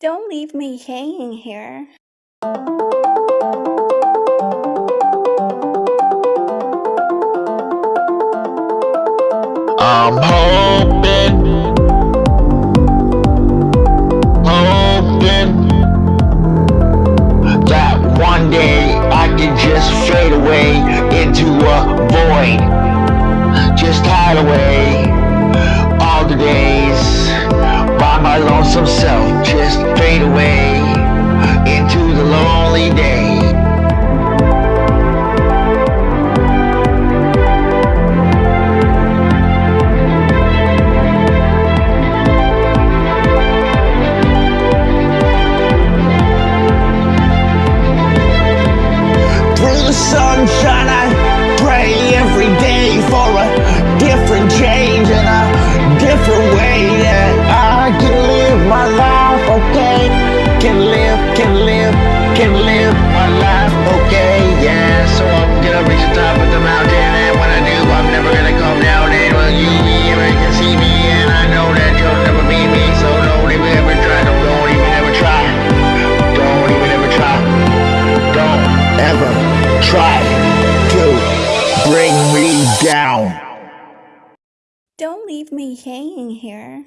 Don't leave me hanging here. I'm hoping, hoping that one day I can just fade away into a void. Just hide away all the days by my lonesome self. Just fade away Can live, can live, can live my life, okay? Yeah, so I'm gonna reach the top of the mountain, and when I do, I'm never gonna come down. And will you be ever can see me? And I know that you'll never beat me, so don't even ever try, don't, don't even ever try, don't even ever try, don't ever try to bring me down. Don't leave me hanging here.